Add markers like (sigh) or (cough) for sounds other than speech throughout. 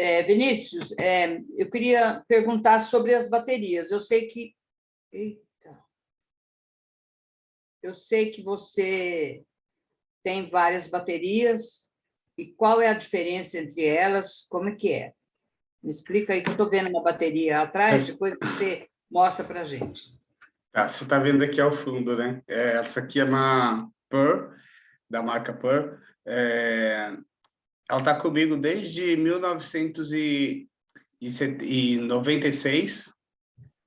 É, Vinícius, é, eu queria perguntar sobre as baterias. Eu sei que... Eita! Eu sei que você tem várias baterias, e qual é a diferença entre elas, como é que é? Me explica aí, que eu estou vendo uma bateria atrás, depois você mostra para a gente. Tá, você está vendo aqui ao fundo, né? É, essa aqui é uma Pearl, da marca Pearl. É, ela está comigo desde 1996.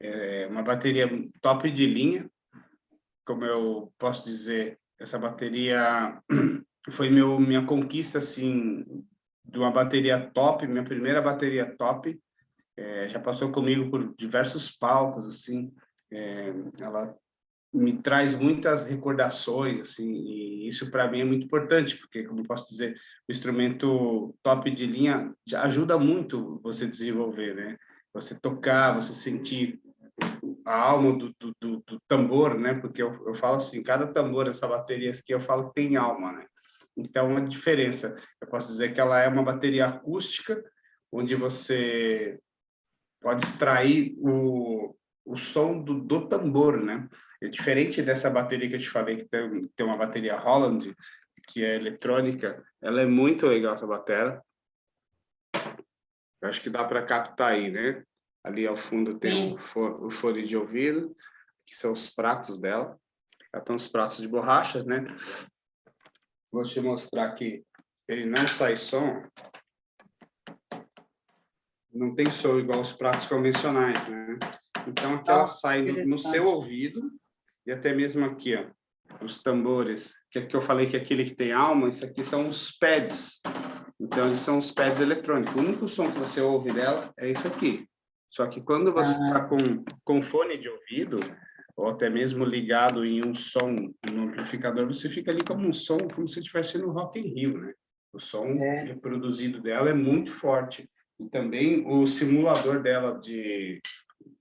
É uma bateria top de linha. Como eu posso dizer, essa bateria (clears throat) foi meu, minha conquista, assim, de uma bateria top, minha primeira bateria top. É, já passou comigo por diversos palcos, assim. É, ela me traz muitas recordações, assim, e isso para mim é muito importante, porque, como posso dizer, o instrumento top de linha ajuda muito você desenvolver, né? Você tocar, você sentir a alma do, do, do, do tambor, né? Porque eu, eu falo assim, cada tambor dessa bateria aqui, eu falo que tem alma, né? Então, a diferença, eu posso dizer que ela é uma bateria acústica, onde você pode extrair o, o som do, do tambor, né? É diferente dessa bateria que eu te falei, que tem, tem uma bateria Holland, que é eletrônica, ela é muito legal, essa bateria. Eu acho que dá para captar aí, né? Ali ao fundo tem o, fone de ouvido, que são os pratos dela. Ela tem os pratos de borrachas, né? Vou te mostrar que ele não sai som. Não tem som igual os pratos convencionais, né? Então, aqui ela sai no, no seu ouvido e até mesmo aqui, ó, os tambores, que aqui eu falei que aquele que tem alma, isso aqui são os pads. Então, eles são os pads eletrônicos. O único som que você ouve dela é esse aqui. Só que quando você está ah. com, com fone de ouvido, ou até mesmo ligado em um som no amplificador, você fica ali como um som, como se estivesse no Rock in Rio, né? O som é. reproduzido dela é muito forte. E também o simulador dela de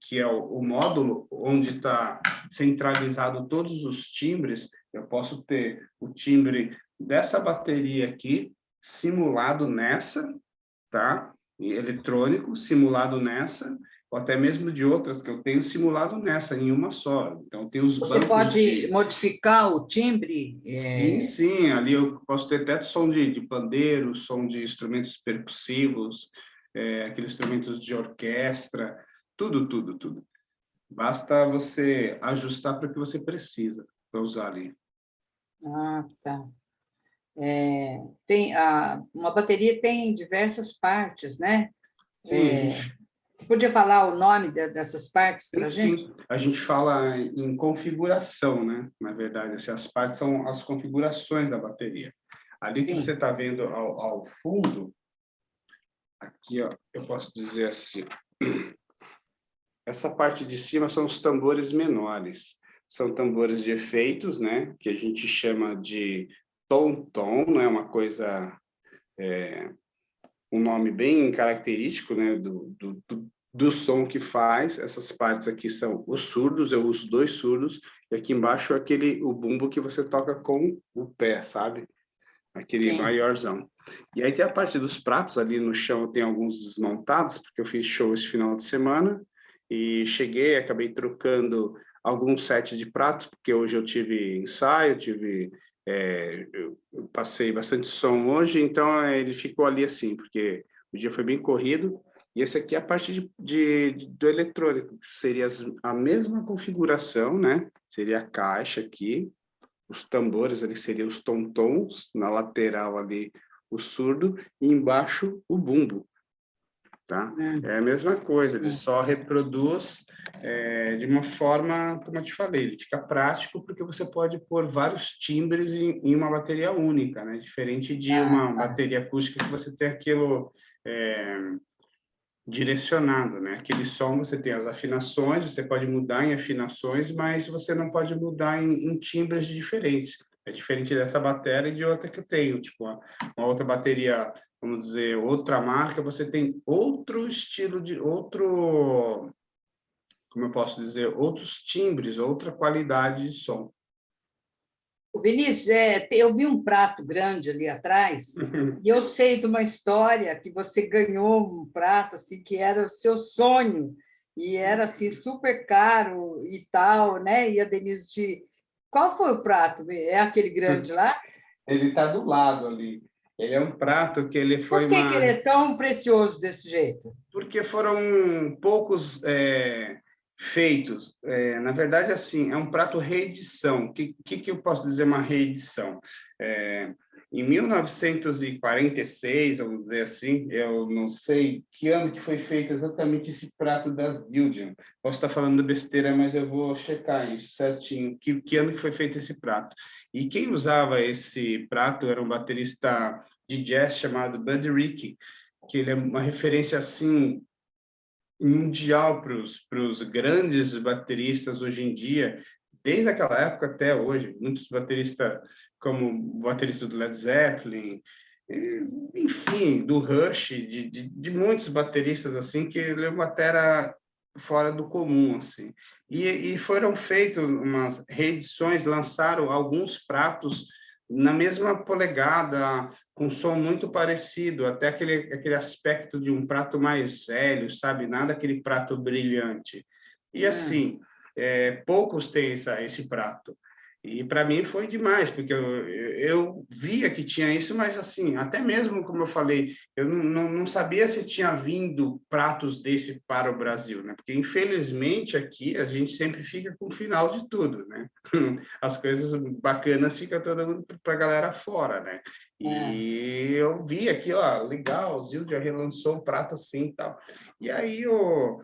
que é o, o módulo onde está centralizado todos os timbres, eu posso ter o timbre dessa bateria aqui simulado nessa, tá? Eletrônico, simulado nessa, ou até mesmo de outras que eu tenho simulado nessa, em uma só. Então, tem os Você pode de... modificar o timbre? É... Sim, sim. Ali eu posso ter até som de, de pandeiro, som de instrumentos percussivos, é, aqueles instrumentos de orquestra, tudo, tudo, tudo. Basta você ajustar para o que você precisa para usar ali. Ah, tá. É, tem a, uma bateria tem diversas partes, né? Sim, é. Você podia falar o nome de, dessas partes para a gente? Sim, a gente fala em configuração, né? Na verdade, essas partes são as configurações da bateria. Ali sim. que você está vendo ao, ao fundo, aqui ó, eu posso dizer assim, (clears throat) essa parte de cima são os tambores menores. São tambores de efeitos, né? Que a gente chama de tom-tom, né? Uma coisa... É, um nome bem característico, né? Do, do, do, do som que faz. Essas partes aqui são os surdos, eu uso dois surdos. E aqui embaixo é aquele, o bumbo que você toca com o pé, sabe? Aquele Sim. maiorzão. E aí tem a parte dos pratos ali no chão, tem alguns desmontados, porque eu fiz show esse final de semana e cheguei, acabei trocando alguns sets de pratos, porque hoje eu tive ensaio, tive, é, eu passei bastante som hoje, então é, ele ficou ali assim, porque o dia foi bem corrido, e esse aqui é a parte de, de, do eletrônico, que seria a mesma configuração, né? Seria a caixa aqui, os tambores ali seriam os tom-tons, na lateral ali o surdo, e embaixo o bumbo tá? É. é a mesma coisa, ele é. só reproduz é, de uma forma, como eu te falei, ele fica prático porque você pode pôr vários timbres em, em uma bateria única, né? Diferente de ah, uma tá. bateria acústica que você tem aquilo é, direcionado, né? Aquele som você tem as afinações, você pode mudar em afinações, mas você não pode mudar em, em timbres diferentes. É diferente dessa bateria e de outra que eu tenho, tipo uma, uma outra bateria vamos dizer, outra marca, você tem outro estilo de outro, como eu posso dizer, outros timbres, outra qualidade de som. Vinícius, é, eu vi um prato grande ali atrás, e eu sei de uma história que você ganhou um prato assim, que era o seu sonho, e era assim, super caro e tal, né? E a Denise de... Qual foi o prato? É aquele grande lá? Ele está do lado ali. Ele é um prato que ele foi... Por que, uma... que ele é tão precioso desse jeito? Porque foram poucos é, feitos. É, na verdade, assim, é um prato reedição. O que, que, que, eu posso dizer uma reedição? É, em 1946, vamos dizer assim, eu não sei que ano que foi feito exatamente esse prato da Zildjian. Posso estar falando besteira, mas eu vou checar isso certinho. Que, que ano que foi feito esse prato? E quem usava esse prato era um baterista de jazz chamado Buddy Rickey, que ele é uma referência assim mundial para os grandes bateristas hoje em dia, desde aquela época até hoje. Muitos bateristas, como o baterista do Led Zeppelin, enfim, do Rush, de, de, de muitos bateristas assim que ele é uma fora do comum assim. E, e foram feitas umas reedições, lançaram alguns pratos na mesma polegada, com som muito parecido, até aquele, aquele aspecto de um prato mais velho, sabe? Nada aquele prato brilhante. E hum. assim, é, poucos têm essa, esse prato. E para mim foi demais, porque eu, eu via que tinha isso, mas assim, até mesmo, como eu falei, eu não, não sabia se tinha vindo pratos desse para o Brasil, né? Porque, infelizmente, aqui a gente sempre fica com o final de tudo, né? (laughs) As coisas bacanas ficam todo mundo para a galera fora, né? E é. eu vi aqui, ó, legal, o Zildo já relançou um prato assim e tal. E aí, o,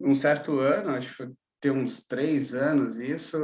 um certo ano, acho que foi ter uns três anos isso,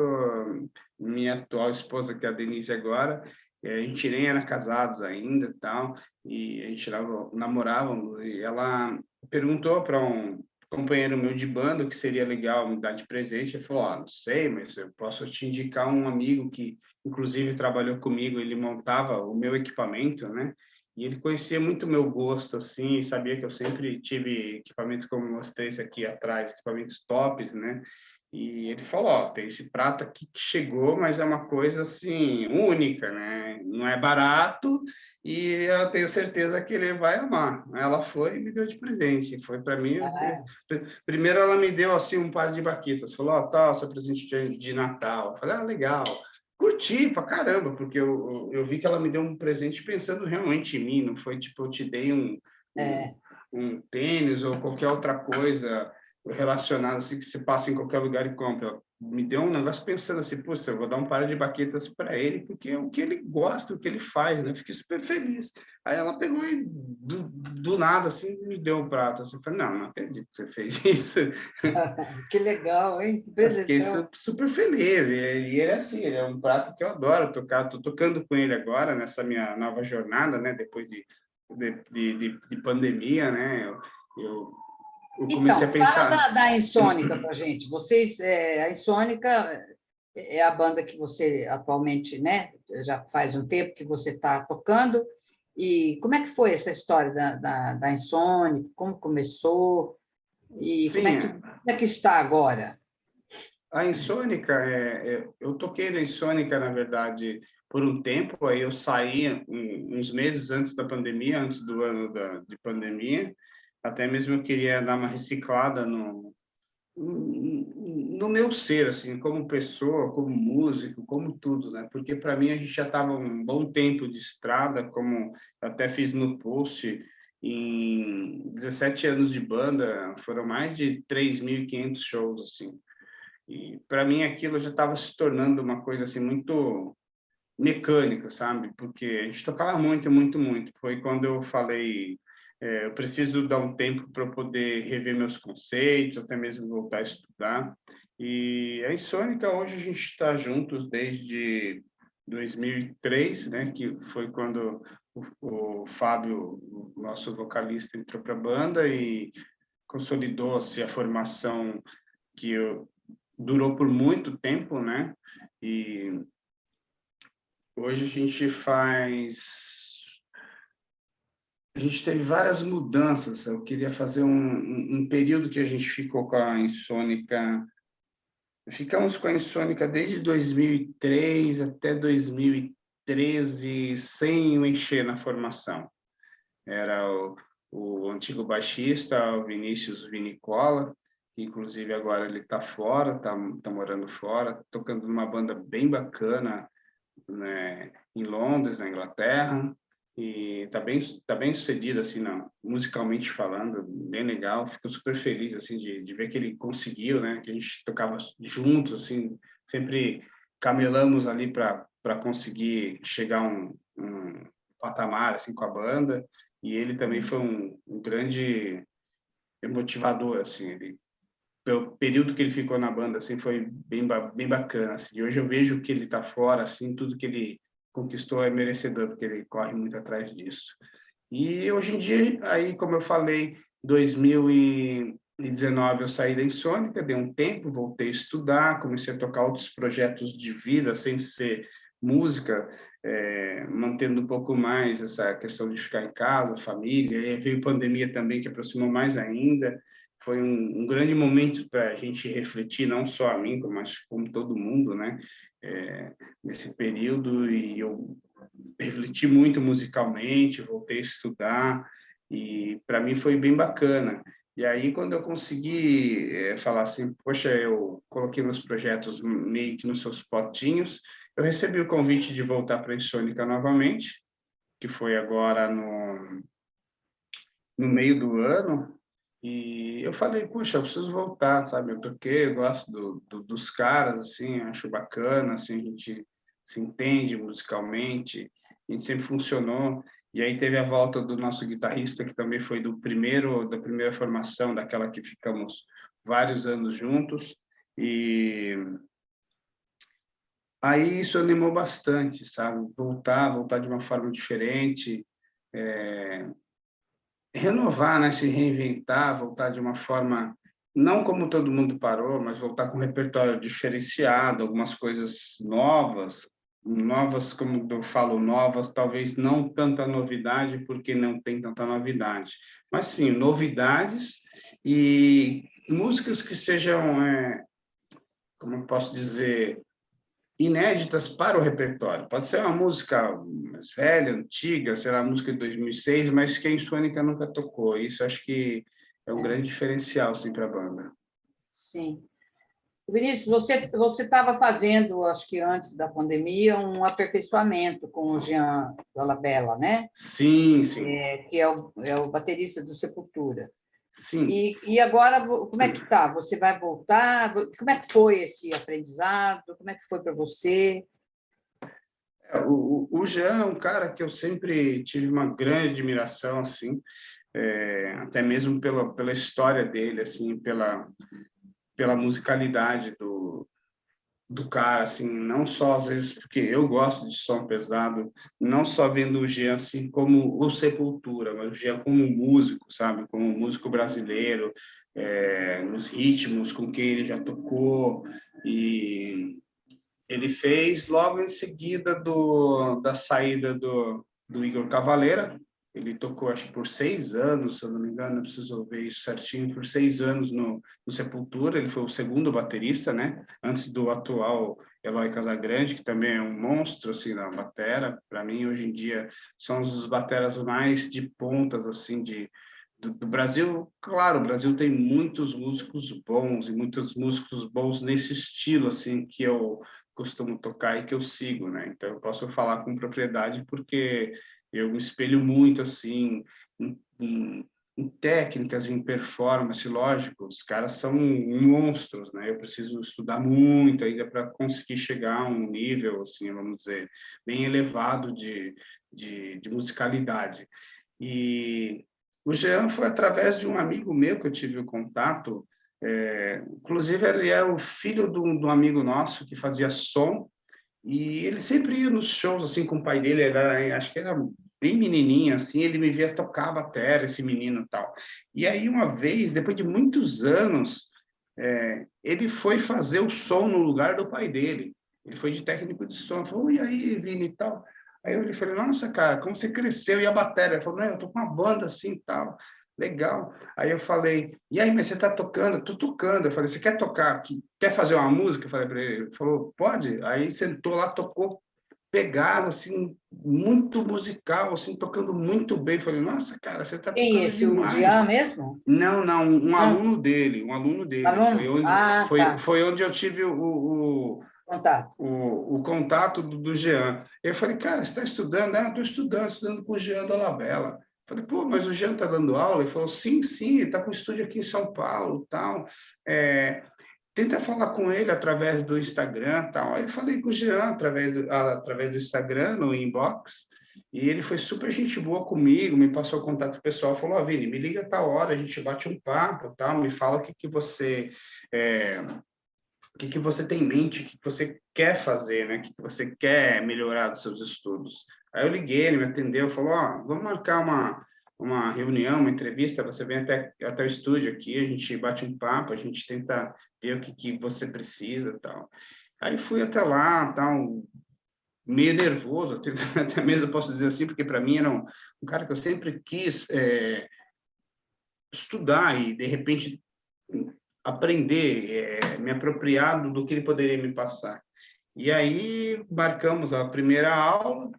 minha atual esposa, que é a Denise agora, a gente nem era casados ainda tal, e a gente namorávamos, e ela perguntou para um companheiro meu de banda que seria legal me dar de presente, ele falou, ah, não sei, mas eu posso te indicar um amigo que, inclusive, trabalhou comigo, ele montava o meu equipamento, né? E ele conhecia muito o meu gosto, assim, e sabia que eu sempre tive equipamento como esse aqui atrás, equipamentos tops, né? E ele falou, ó, tem esse prato aqui que chegou, mas é uma coisa, assim, única, né? Não é barato e eu tenho certeza que ele vai amar. Ela foi e me deu de presente. Foi para mim... Ah. Primeiro ela me deu, assim, um par de baquetas. Falou, ó, tá, seu presente de, de Natal. Eu falei, ah, legal curti pra caramba, porque eu, eu vi que ela me deu um presente pensando realmente em mim, não foi tipo, eu te dei um, é. um, um, tênis ou qualquer outra coisa relacionada assim que você passa em qualquer lugar e compra. Me deu um negócio pensando assim, puxa, eu vou dar um par de baquetas para ele, porque é o que ele gosta, o que ele faz, né? Fiquei super feliz. Aí ela pegou e do, do nada, assim, me deu um prato. Assim, eu falei, não, não acredito que você fez (laughs) isso. (laughs) que legal, hein? Que Fiquei super feliz. E, ele é assim, ele é um prato que eu adoro tocar. Estou tocando com ele agora, nessa minha nova jornada, né? Depois de, de, de, de pandemia, né? Eu, eu eu comecei então, a pensar... fala da, da Insônica para gente. Vocês, é, a Insônica é a banda que você atualmente, né, já faz um tempo que você está tocando, e como é que foi essa história da, da, da Insônica? Como começou? E Sim, como, é que, como é que está agora? A Insônica, é, é, eu toquei na Insônica, na verdade, por um tempo, aí eu saí uns meses antes da pandemia, antes do ano da, de pandemia, até mesmo eu queria dar uma reciclada no, no meu ser, assim, como pessoa, como músico, como tudo, né? Porque para mim a gente já estava um bom tempo de estrada, como até fiz no post, em 17 anos de banda, foram mais de 3.500 shows, assim. E para mim aquilo já estava se tornando uma coisa assim muito mecânica, sabe? Porque a gente tocava muito, muito, muito. Foi quando eu falei é, eu preciso dar um tempo para poder rever meus conceitos, até mesmo voltar a estudar. E a Insônica, hoje a gente está juntos desde 2003, né, que foi quando o, o Fábio, o nosso vocalista, entrou para a banda e consolidou-se a formação que eu, durou por muito tempo, né? E hoje a gente faz a gente teve várias mudanças. Eu queria fazer um, um, um, período que a gente ficou com a insônica ficamos com a Insônica desde 2003 até 2013, sem o encher na formação. Era o, o antigo baixista, o Vinícius Vinicola, que inclusive agora ele está fora, está tá morando fora, tocando numa banda bem bacana né, em Londres, na Inglaterra, e está bem tá bem sucedido assim não, musicalmente falando bem legal. Fico super feliz assim de, de ver que ele conseguiu né? Que a gente tocava juntos assim sempre camelamos ali para para conseguir chegar um, um patamar assim com a banda. E ele também foi um, um grande motivador assim ele pelo período que ele ficou na banda assim foi bem bem bacana assim. E hoje eu vejo que ele está fora assim tudo que ele conquistou é merecedor, porque ele corre muito atrás disso. E hoje em dia, aí, como eu falei, 2019 eu saí da Insônica, dei um tempo, voltei a estudar, comecei a tocar outros projetos de vida, sem ser música, é, mantendo um pouco mais essa questão de ficar em casa, família, e veio pandemia também, que aproximou mais ainda, foi um, um grande momento para a gente refletir, não só a mim, mas como todo mundo, né? É, nesse período, e eu refleti muito musicalmente, voltei a estudar, e para mim foi bem bacana. E aí, quando eu consegui é, falar assim, poxa, eu coloquei meus projetos meio que nos seus potinhos, eu recebi o convite de voltar para a Insônica novamente, que foi agora no, no meio do ano, e eu falei, puxa, eu preciso voltar, sabe? Eu toquei, eu gosto do, do, dos caras, assim, acho bacana, assim, a gente se entende musicalmente, a gente sempre funcionou. E aí teve a volta do nosso guitarrista, que também foi do primeiro, da primeira formação, daquela que ficamos vários anos juntos. E aí isso animou bastante, sabe? Voltar, voltar de uma forma diferente, é, renovar, né? se reinventar, voltar de uma forma, não como todo mundo parou, mas voltar com um repertório diferenciado, algumas coisas novas, novas, como eu falo, novas, talvez não tanta novidade, porque não tem tanta novidade, mas sim, novidades e músicas que sejam, é, como eu posso dizer, inéditas para o repertório. Pode ser uma música mais velha, antiga, sei lá, música de 2006, mas que a Insônica nunca tocou. Isso acho que é um é. grande diferencial assim, para a banda. Sim. Vinícius, você você estava fazendo, acho que antes da pandemia, um aperfeiçoamento com o Jean Dolabella, né? Sim, sim. É, que é o, é o baterista do Sepultura. Sim. E, e agora, como é que está? Você vai voltar? Como é que foi esse aprendizado? Como é que foi para você? É, o, o Jean é um cara que eu sempre tive uma grande admiração, assim, é, até mesmo pela, pela história dele, assim, pela, pela musicalidade do, do cara, assim, não só às vezes porque eu gosto de som pesado, não só vendo o Jean assim como o Sepultura, mas o Jean como músico, sabe, como músico brasileiro, é, nos ritmos com quem ele já tocou e ele fez logo em seguida do da saída do, do Igor Cavaleira, ele tocou, acho por seis anos, se eu não me engano, eu preciso ver isso certinho, por seis anos no, no Sepultura, ele foi o segundo baterista, né? Antes do atual Eloy Casagrande, que também é um monstro, assim, na batera. Para mim, hoje em dia, são os bateras mais de pontas, assim, de, do, do, Brasil. Claro, o Brasil tem muitos músicos bons e muitos músicos bons nesse estilo, assim, que eu costumo tocar e que eu sigo, né? Então, eu posso falar com propriedade porque eu me espelho muito assim em, em, em, técnicas, em performance, lógico, os caras são monstros, né? Eu preciso estudar muito ainda para conseguir chegar a um nível, assim, vamos dizer, bem elevado de, de, de musicalidade. E o Jean foi através de um amigo meu que eu tive o contato, é, inclusive ele era o filho de um, amigo nosso que fazia som e ele sempre ia nos shows assim com o pai dele, era, acho que era bem menininho assim, ele me via tocar a bateria, esse menino tal. E aí uma vez, depois de muitos anos, é, ele foi fazer o som no lugar do pai dele. Ele foi de técnico de som. Falou, e aí, Vini e tal. Aí eu falei, nossa, cara, como você cresceu? E a bateria? Ele falou, não, eu tô com uma banda assim e tal. Legal. Aí eu falei, e aí, mas você está tocando? Tô tocando. Eu falei, você quer tocar? Quer fazer uma música? Eu falei para ele. Ele falou, pode. Aí sentou lá, tocou pegada, assim, muito musical, assim, tocando muito bem. Falei, nossa, cara, você está tocando Quem, esse, demais. o Jean mesmo? Não, não, um ah. aluno dele, um aluno dele. Aluno? Foi, onde, ah, foi, tá. foi onde eu tive o, o contato. O, o contato do, do Jean. Eu falei, cara, você está estudando? Ah, estou estudando, estudando com o Jean Dolabella. Falei, pô, mas o Jean está dando aula? Ele falou, sim, sim, está com estúdio aqui em São Paulo, tal. É, tenta falar com ele através do Instagram, tal. Aí eu falei com o Jean através do, através do Instagram, no inbox, e ele foi super gente boa comigo, me passou o contato pessoal, falou, oh, Vini, me liga tal hora, a gente bate um papo, tal, me fala o que, que você... É, o que, que você tem em mente, o que, que você quer fazer, né? o que, que você quer melhorar dos seus estudos. Aí eu liguei, ele me atendeu, falou, ó, oh, vamos marcar uma, uma reunião, uma entrevista, você vem até, até o estúdio aqui, a gente bate um papo, a gente tenta ver o que, que você precisa tal. Aí fui até lá, tal, meio nervoso, até, (laughs) até mesmo posso dizer assim, porque para mim era um, um, cara que eu sempre quis é, estudar e, de repente, aprender, é, me apropriar do que ele poderia me passar. E aí marcamos a primeira aula,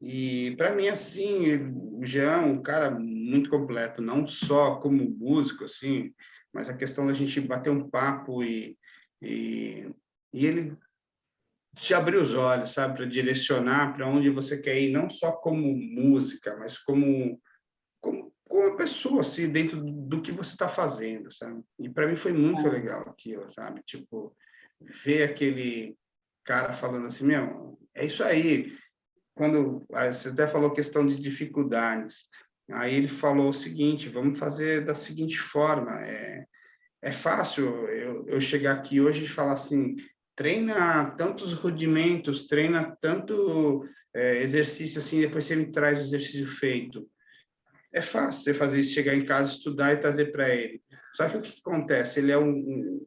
e para mim, assim, o Jean um cara muito completo, não só como músico, assim, mas a questão da gente bater um papo e, e, e ele te abrir os olhos, sabe, para direcionar para onde você quer ir, não só como música, mas como como, pessoa, assim, dentro do, do que você está fazendo, sabe? E para mim foi muito é. legal aquilo, sabe? Tipo, ver aquele cara falando assim, meu, é isso aí. Quando você até falou questão de dificuldades, aí ele falou o seguinte: vamos fazer da seguinte forma. É, é fácil eu, eu chegar aqui hoje e falar assim: treina tantos rudimentos, treina tanto é, exercício assim, depois você me traz o exercício feito. É fácil você fazer isso, chegar em casa, estudar e trazer para ele. Só que o que acontece? Ele é um, um,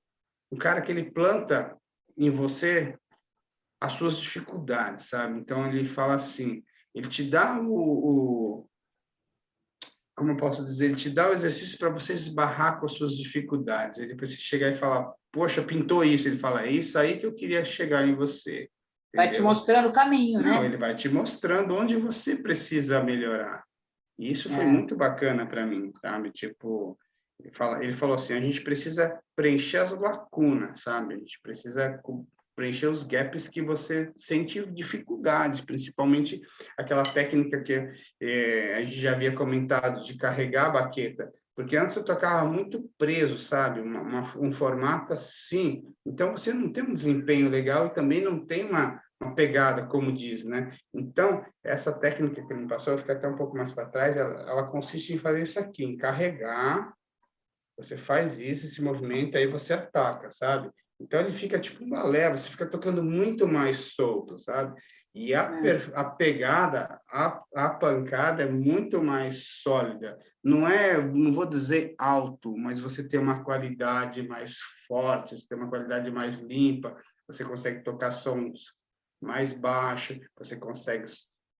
um cara que ele planta em você as suas dificuldades, sabe? Então, ele fala assim, ele te dá o, o como eu posso dizer, ele te dá o exercício para você esbarrar com as suas dificuldades. Ele você chegar e falar, poxa, pintou isso. Ele fala, é isso aí que eu queria chegar em você. Vai te mostrando o caminho, né? Não, ele vai te mostrando onde você precisa melhorar. E isso foi é. muito bacana para mim, sabe? Tipo, ele, fala, ele falou assim, a gente precisa preencher as lacunas, sabe? A gente precisa preencher os gaps que você sente dificuldades, principalmente aquela técnica que é, a gente já havia comentado de carregar a baqueta, porque antes eu tocava muito preso, sabe? Uma, uma, um formato assim, então você não tem um desempenho legal e também não tem uma, uma pegada, como diz, né? Então, essa técnica que ele me passou, eu fico até um pouco mais para trás, ela, ela consiste em fazer isso aqui, em carregar, você faz isso, esse movimento, aí você ataca, sabe? Então, ele fica tipo uma leva, você fica tocando muito mais solto, sabe? E a, é. a pegada, a, a pancada é muito mais sólida. Não é, não vou dizer alto, mas você tem uma qualidade mais forte, você tem uma qualidade mais limpa, você consegue tocar sons mais baixos, você consegue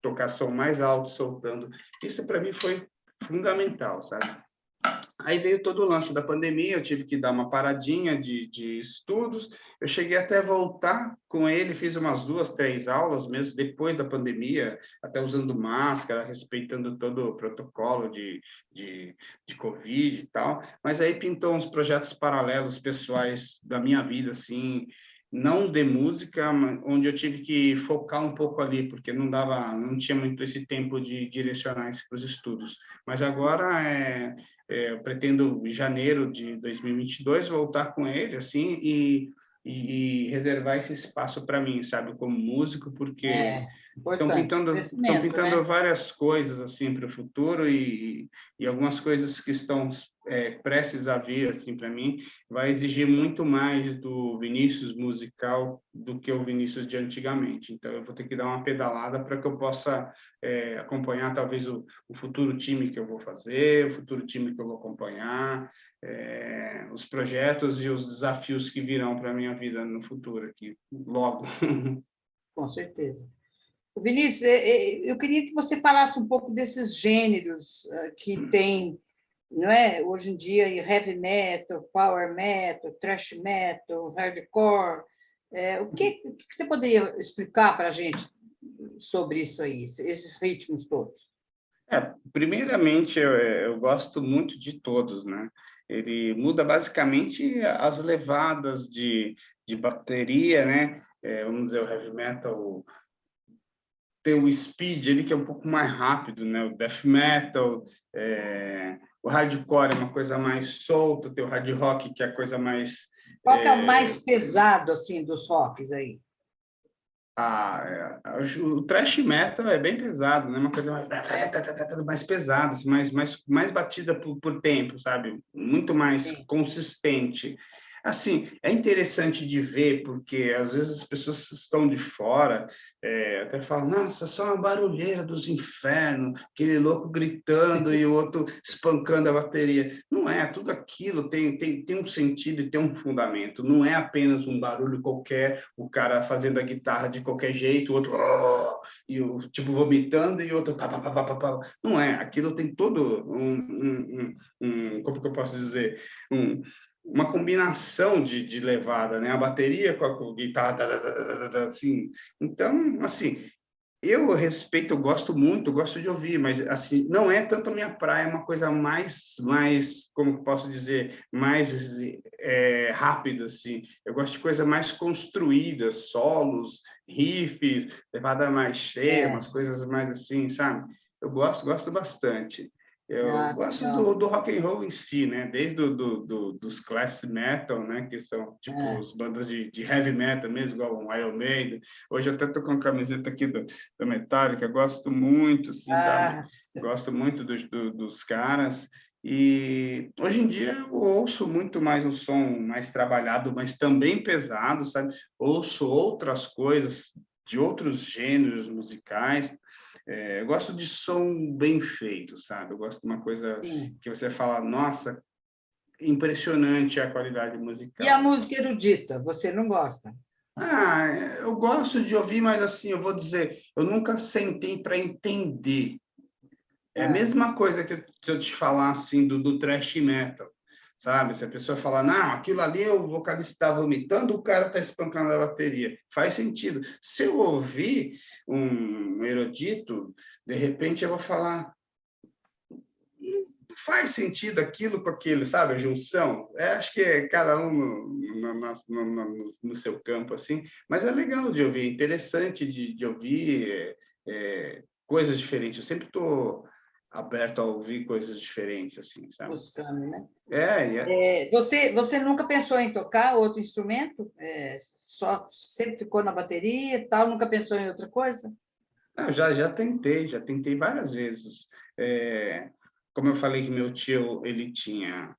tocar som mais alto soltando. Isso para mim foi fundamental, sabe? Aí veio todo o lance da pandemia, eu tive que dar uma paradinha de, de estudos. Eu cheguei até voltar com ele, fiz umas duas, três aulas mesmo depois da pandemia, até usando máscara, respeitando todo o protocolo de, de, de Covid e tal. Mas aí pintou uns projetos paralelos pessoais da minha vida, assim, não de música, onde eu tive que focar um pouco ali, porque não dava, não tinha muito esse tempo de direcionar isso para os estudos. Mas agora é, é, eu pretendo em janeiro de 2022 voltar com ele assim e, e, e reservar esse espaço para mim, sabe, como músico, porque é, estão pintando, estão pintando né? várias coisas assim para o futuro e, e algumas coisas que estão é, prestes a vir assim para mim vai exigir muito mais do Vinícius musical do que o Vinícius de antigamente. Então eu vou ter que dar uma pedalada para que eu possa é, acompanhar talvez o, o, futuro time que eu vou fazer, o futuro time que eu vou acompanhar, é, os projetos e os desafios que virão para minha vida no futuro aqui, logo. (laughs) Com certeza. Vinícius, é, é, eu queria que você falasse um pouco desses gêneros ah, que tem não é? Hoje em dia, heavy metal, power metal, thrash metal, hardcore. É, o, que, o que você poderia explicar para a gente sobre isso aí, esses ritmos todos? É, primeiramente, eu, eu gosto muito de todos, né? Ele muda basicamente as levadas de, de bateria, né? É, vamos dizer, o heavy metal tem o speed ali que é um pouco mais rápido, né? O death metal, é, o hardcore é uma coisa mais solta, tem o hard rock que é a coisa mais... Qual é, é o mais pesado, assim, dos rocks aí? a, a, o thrash metal é bem pesado, né? Uma coisa mais, mais pesada, assim, mais, mais, mais batida por, por tempo, sabe? Muito mais Sim. consistente. Assim, é interessante de ver, porque às vezes as pessoas estão de fora, é, até falam, nossa, só uma barulheira dos infernos, aquele louco gritando e o outro espancando a bateria. Não é, tudo aquilo tem, tem, tem um sentido e tem um fundamento. Não é apenas um barulho qualquer, o cara fazendo a guitarra de qualquer jeito, o outro, oh! e o tipo vomitando e o outro, pá, pá, pá, pá, pá. não é, aquilo tem todo um, um, um, um como que eu posso dizer, um uma combinação de, de levada, né? A bateria com a guitarra, assim. Então, assim, eu respeito, eu gosto muito, eu gosto de ouvir, mas assim, não é tanto a minha praia, é uma coisa mais, mais, como posso dizer, mais é, rápido, assim. Eu gosto de coisa mais construída, solos, riffs, levada mais cheia, é. umas coisas mais assim, sabe? Eu gosto, gosto bastante. Eu ah, gosto do, do, rock and roll em si, né? Desde do, do, do, dos class metal, né? Que são tipo é. as bandas de, de, heavy metal mesmo, igual o Iron Maiden. Hoje eu até tô com a camiseta aqui do, da Metallica, gosto muito, assim, ah. sabe? Gosto muito dos, do, dos caras. E hoje em dia eu ouço muito mais um som mais trabalhado, mas também pesado, sabe? Ouço outras coisas de outros gêneros musicais, é, eu gosto de som bem feito, sabe? Eu gosto de uma coisa Sim. que você fala, nossa, impressionante a qualidade musical. E a música erudita, você não gosta? Ah, eu gosto de ouvir, mas assim, eu vou dizer, eu nunca sentei para entender. É, é a mesma coisa que se eu te falar assim do, do thrash metal sabe? Se a pessoa falar, não, aquilo ali o vocalista está vomitando, o cara está espancando a bateria. Faz sentido. Se eu ouvir um erudito, de repente eu vou falar, faz sentido aquilo com aquilo, sabe? A junção. É, acho que é cada um no, no, no, no, seu campo, assim. Mas é legal de ouvir, interessante de, de ouvir é, é, coisas diferentes. Eu sempre estou aberto a ouvir coisas diferentes, assim, sabe? Buscando, né? É, é. é, você, você nunca pensou em tocar outro instrumento? É, só sempre ficou na bateria e tal, nunca pensou em outra coisa? Não, já, já tentei, já tentei várias vezes. É, como eu falei que meu tio, ele tinha,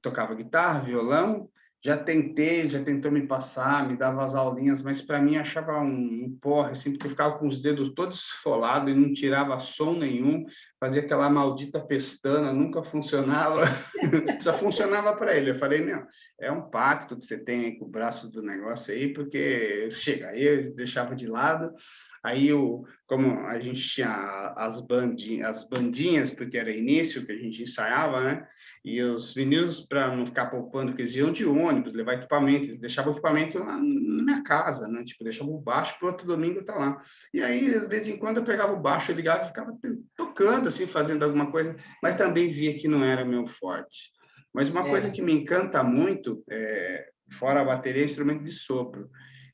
tocava guitarra, violão, já tentei, já tentou me passar, me dava as aulinhas, mas para mim achava um, um, porre, assim, porque eu ficava com os dedos todos esfolados e não tirava som nenhum, fazia aquela maldita pestana, nunca funcionava, (laughs) só funcionava para ele. Eu falei, não, é um pacto que você tem com o braço do negócio aí, porque chega, aí eu deixava de lado, Aí, o, como a gente tinha as, bandinhas, as bandinhas, porque era início que a gente ensaiava, né? E os meninos, para não ficar poupando, porque eles iam de ônibus, levar equipamento, eles deixavam o equipamento lá na minha casa, né? Tipo, deixavam o baixo para o outro domingo tá lá. E aí, de vez em quando, eu pegava o baixo, ligava e ficava tocando, assim, fazendo alguma coisa, mas também via que não era meu forte. Mas uma é. coisa que me encanta muito, é, fora a bateria, é instrumento de sopro.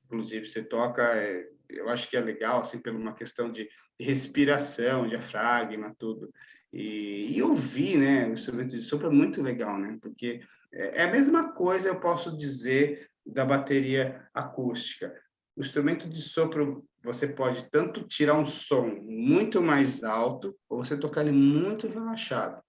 Inclusive, você toca... É, eu acho que é legal, assim, por uma questão de, respiração, diafragma, tudo. E, e ouvir, né, o instrumento de sopro é muito legal, né, porque é, é a mesma coisa, eu posso dizer, da bateria acústica. O instrumento de sopro, você pode tanto tirar um som muito mais alto, ou você tocar ele muito relaxado,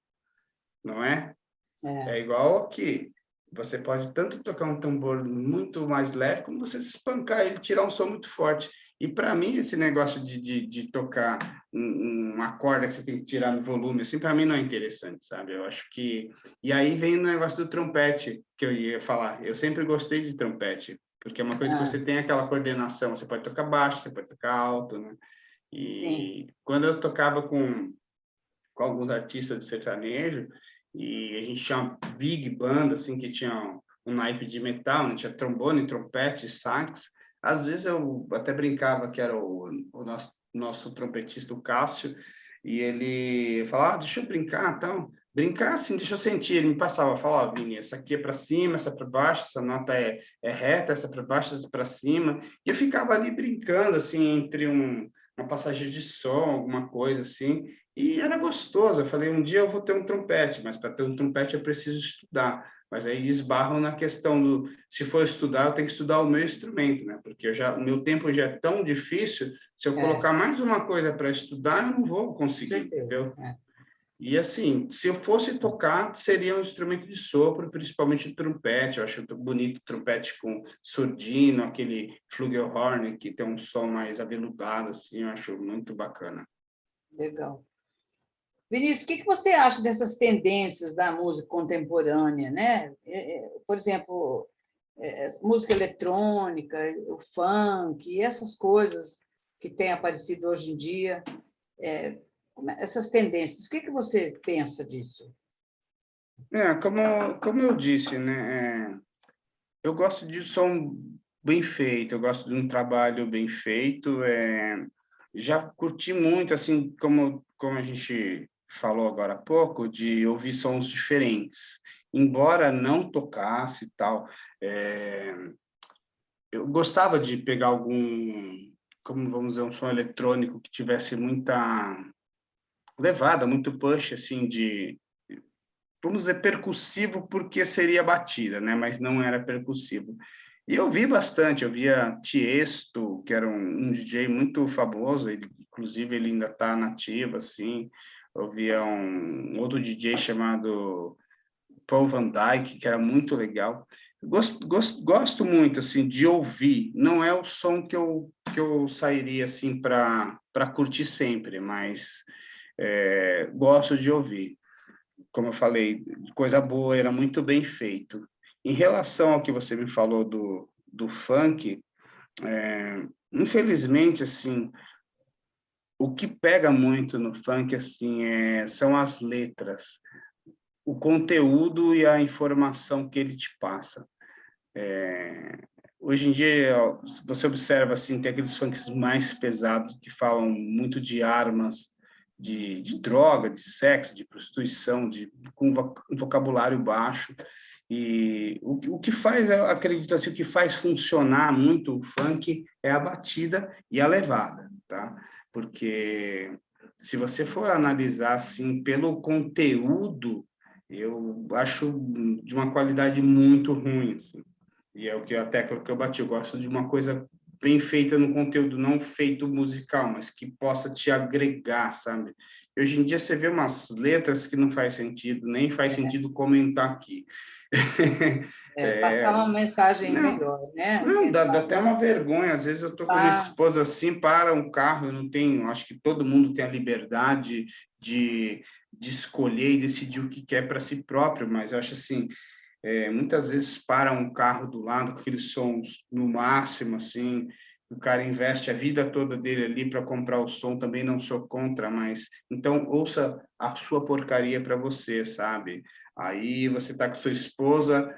não é? É, é igual aqui. Você pode tanto tocar um tambor muito mais leve, como você espancar ele, tirar um som muito forte. E para mim, esse negócio de, de, de tocar um, uma corda que você tem que tirar no volume, assim, para mim não é interessante, sabe? Eu acho que... E aí vem o negócio do trompete, que eu ia falar. Eu sempre gostei de trompete, porque é uma coisa ah. que você tem aquela coordenação. Você pode tocar baixo, você pode tocar alto, né? E Sim. quando eu tocava com, com alguns artistas de sertanejo, e a gente tinha uma big banda, assim, que tinha um naipe de metal, né? tinha trombone, trompete, sax. Às vezes eu até brincava que era o, o nosso, nosso trompetista, o Cássio, e ele falava, ah, deixa eu brincar, então. Brincar assim, deixa eu sentir. Ele me passava, falava, ó, Vini, essa aqui é para cima, essa é para baixo, essa nota é, é reta, essa é para baixo, essa é para cima. E eu ficava ali brincando, assim, entre um, uma passagem de som, alguma coisa assim, e era gostoso. Eu falei, um dia eu vou ter um trompete, mas para ter um trompete eu preciso estudar. Mas aí esbarram na questão do, se for estudar, eu tenho que estudar o meu instrumento, né? Porque eu já, o meu tempo já é tão difícil, se eu é. colocar mais uma coisa para estudar, eu não vou conseguir, entendeu? É. E assim, se eu fosse tocar, seria um instrumento de sopro, principalmente o trompete. Eu acho bonito o trompete com surdino, aquele flugelhorn, que tem um som mais aveludado, assim, eu acho muito bacana. Legal. Vinícius, o que você acha dessas tendências da música contemporânea? Né? É, é, por exemplo, é, música eletrônica, o funk, essas coisas que têm aparecido hoje em dia, essas tendências, o que você pensa disso? É, como, como eu disse, né, eu gosto de som bem feito, eu gosto de um trabalho bem feito, é, já curti muito, assim, como, como a gente falou agora há pouco, de ouvir sons diferentes. Embora não tocasse e tal, é, eu gostava de pegar algum, como vamos dizer, um som eletrônico que tivesse muita levada, muito push, assim, de, vamos dizer, percussivo, porque seria batida, né? Mas não era percussivo. E eu vi bastante, eu via Tiesto, que era um, um DJ muito famoso, ele, inclusive ele ainda está nativo, assim, eu via um outro DJ chamado Paul Van Dyke, que era muito legal. Gosto, gosto, gosto muito assim de ouvir. Não é o som que eu que eu sairia assim para para curtir sempre, mas é, gosto de ouvir. Como eu falei, coisa boa, era muito bem feito. Em relação ao que você me falou do do funk, é, infelizmente assim o que pega muito no funk assim é, são as letras, o conteúdo e a informação que ele te passa. É, hoje em dia, você observa assim, tem aqueles funks mais pesados que falam muito de armas, de, de droga, de sexo, de prostituição, de, com vocabulário baixo. E o, o que faz, acredito assim, o que faz funcionar muito o funk é a batida e a levada, tá? Porque se você for analisar assim pelo conteúdo, eu acho de uma qualidade muito ruim, assim. E é o que a tecla que eu bati, eu gosto de uma coisa bem feita no conteúdo, não feito musical, mas que possa te agregar, sabe? Hoje em dia você vê umas letras que não faz sentido, nem faz é. sentido comentar aqui. (laughs) É, passar uma mensagem não, melhor, né? Não, dá, dá, até uma vergonha. Às vezes eu estou com a minha ah. esposa assim, para um carro, eu não tenho. Acho que todo mundo tem a liberdade de, de escolher e decidir o que quer para si próprio, mas eu acho assim. É, muitas vezes para um carro do lado com aqueles sons no máximo, assim, o cara investe a vida toda dele ali para comprar o som, também não sou contra, mas então ouça a sua porcaria para você, sabe? Aí você está com sua esposa,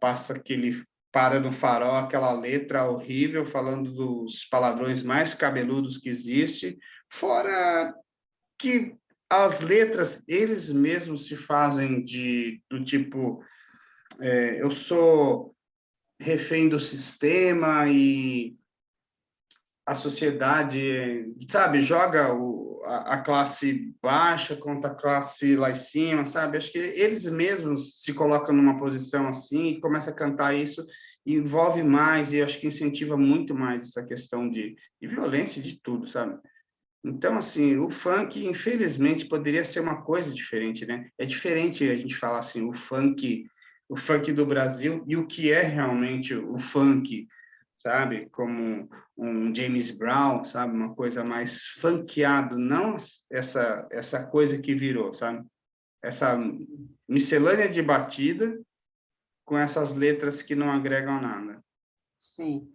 passa aquele para no farol aquela letra horrível falando dos palavrões mais cabeludos que existe, fora que as letras eles mesmos se fazem de do tipo é, eu sou refém do sistema e a sociedade, sabe, joga o, a, classe baixa contra a classe lá em cima, sabe? Acho que eles mesmos se colocam numa posição assim e começam a cantar isso, envolve mais e acho que incentiva muito mais essa questão de, de violência de tudo, sabe? Então, assim, o funk, infelizmente, poderia ser uma coisa diferente, né? É diferente a gente falar assim, o funk, o funk do Brasil e o que é realmente o funk, sabe? Como um James Brown, sabe? Uma coisa mais funkeado, não essa essa coisa que virou, sabe? Essa miscelânea de batida com essas letras que não agregam nada. Sim.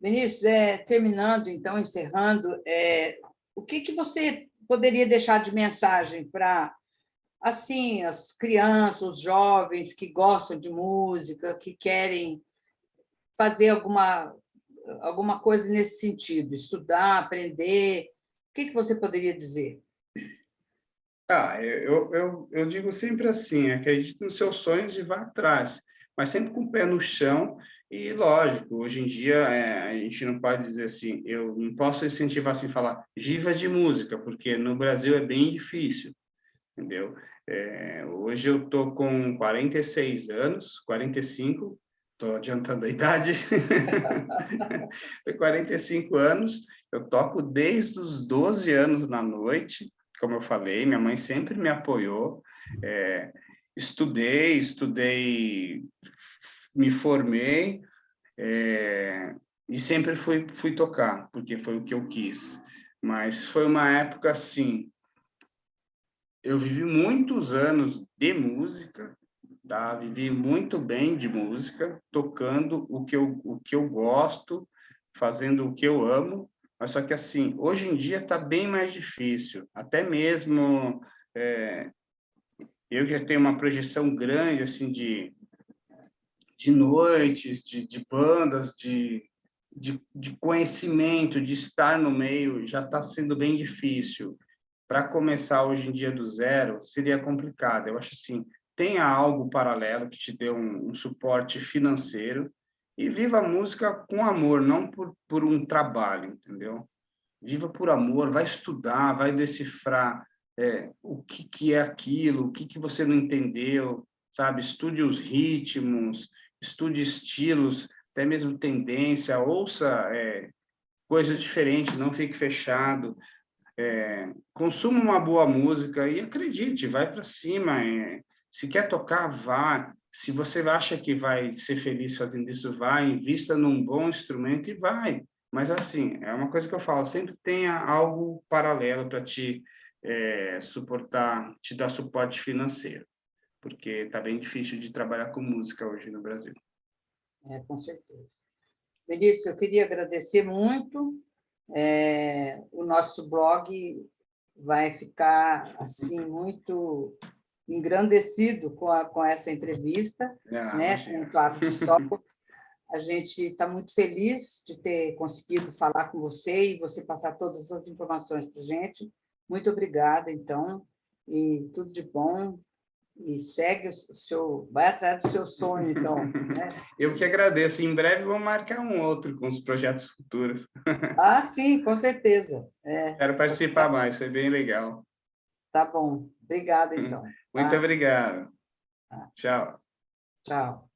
Vinícius, é, terminando, então, encerrando, é, o que, que você poderia deixar de mensagem para assim, as crianças, os jovens que gostam de música, que querem fazer alguma, alguma coisa nesse sentido, estudar, aprender, o que, que você poderia dizer? Ah, eu, eu, eu digo sempre assim, acredite nos seus sonhos e vá atrás, mas sempre com o pé no chão e, lógico, hoje em dia é, a gente não pode dizer assim, eu não posso incentivar assim, falar viva de música, porque no Brasil é bem difícil, entendeu? É, hoje eu estou com 46 anos, 45, estou adiantando a idade, (laughs) 45 anos, eu toco desde os 12 anos na noite, como eu falei, minha mãe sempre me apoiou. É, estudei, estudei, me formei é, e sempre fui, fui tocar, porque foi o que eu quis. Mas foi uma época assim, eu vivi muitos anos de música, tá? vivi muito bem de música, tocando o que eu, o que eu gosto, fazendo o que eu amo, mas só que, assim, hoje em dia está bem mais difícil. Até mesmo é, eu já tenho uma projeção grande, assim, de, de noites, de, de bandas, de, de, de conhecimento, de estar no meio, já está sendo bem difícil. Para começar hoje em dia do zero, seria complicado. Eu acho assim, tenha algo paralelo que te dê um, um suporte financeiro, e viva a música com amor, não por, por um trabalho, entendeu? Viva por amor, vai estudar, vai decifrar é, o que, que é aquilo, o que, que você não entendeu, sabe? Estude os ritmos, estude estilos, até mesmo tendência, ouça é, coisas diferentes, não fique fechado. É, consuma uma boa música e acredite, vai para cima. É, se quer tocar, vá se você acha que vai ser feliz fazendo isso, vai, invista num bom instrumento e vai. Mas, assim, é uma coisa que eu falo, sempre tenha algo paralelo para te é, suportar, te dar suporte financeiro, porque está bem difícil de trabalhar com música hoje no Brasil. É, com certeza. Melissa, eu queria agradecer muito. É, o nosso blog vai ficar, assim, muito engrandecido com, a, com essa entrevista, ah, né, com o Claro de Sol. A gente está muito feliz de ter conseguido falar com você e você passar todas as informações para a gente. Muito obrigada, então, e tudo de bom. E segue o seu, vai atrás do seu sonho, então. (laughs) Né? Eu que agradeço. Em breve vou marcar um outro com os projetos futuros. (laughs) Ah, sim, com certeza. É. Quero participar mais, foi bem legal. Tá bom. Obrigada, (laughs) então. Muito tá? obrigado. Tá. Tchau. Tchau.